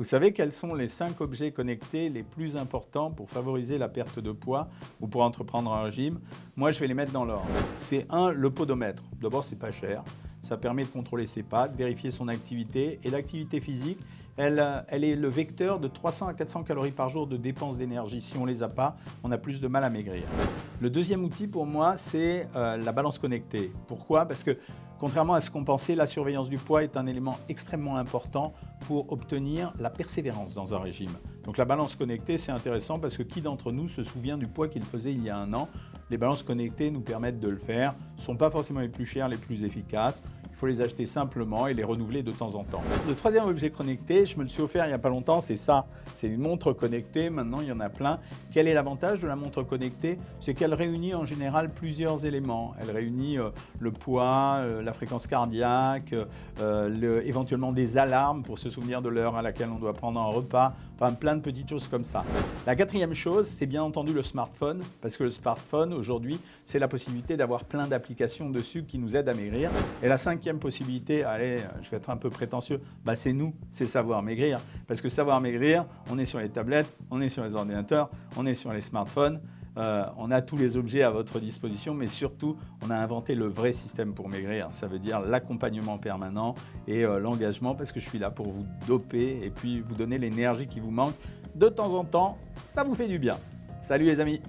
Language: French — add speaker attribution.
Speaker 1: Vous savez quels sont les 5 objets connectés les plus importants pour favoriser la perte de poids ou pour entreprendre un régime? Moi, je vais les mettre dans l'ordre. C'est 1, le podomètre. D'abord, c'est pas cher. Ça permet de contrôler ses pattes, vérifier son activité. Et l'activité physique, elle, elle, est le vecteur de 300 à 400 calories par jour de dépenses d'énergie. Si on ne les a pas, on a plus de mal à maigrir. Le deuxième outil pour moi, c'est euh, la balance connectée. Pourquoi? Parce que Contrairement à ce qu'on pensait, la surveillance du poids est un élément extrêmement important pour obtenir la persévérance dans un régime. Donc la balance connectée, c'est intéressant parce que qui d'entre nous se souvient du poids qu'il faisait il y a un an? Les balances connectées nous permettent de le faire, ne sont pas forcément les plus chères, les plus efficaces faut les acheter simplement et les renouveler de temps en temps. Le troisième objet connecté, je me le suis offert il n'y a pas longtemps, c'est ça. C'est une montre connectée, maintenant il y en a plein. Quel est l'avantage de la montre connectée? C'est qu'elle réunit en général plusieurs éléments. Elle réunit euh, le poids, euh, la fréquence cardiaque, euh, éventuellement des alarmes pour se souvenir de l'heure à laquelle on doit prendre un repas, enfin plein de petites choses comme ça. La quatrième chose, c'est bien entendu le smartphone, parce que le smartphone aujourd'hui, c'est la possibilité d'avoir plein d'applications dessus qui nous aident à maigrir. Et la possibilité, allez, je vais être un peu prétentieux, bah c'est nous, c'est savoir maigrir. Parce que savoir maigrir, on est sur les tablettes, on est sur les ordinateurs, on est sur les smartphones, euh, on a tous les objets à votre disposition, mais surtout, on a inventé le vrai système pour maigrir. Ça veut dire l'accompagnement permanent et euh, l'engagement, parce que je suis là pour vous doper et puis vous donner l'énergie qui vous manque. De temps en temps, ça vous fait du bien. Salut les amis